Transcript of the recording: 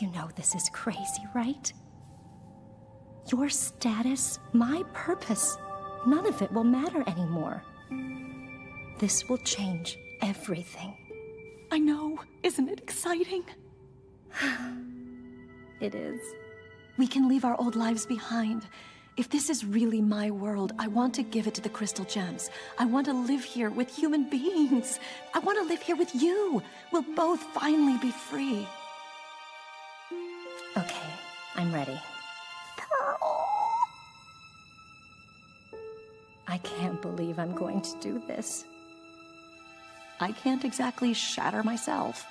You know this is crazy, right? Your status, my purpose, none of it will matter anymore. This will change everything. I know. Isn't it exciting? It is. We can leave our old lives behind. If this is really my world, I want to give it to the Crystal Gems. I want to live here with human beings. I want to live here with you. We'll both finally be free. Okay, I'm ready. Pearl! I can't believe I'm going to do this. I can't exactly shatter myself.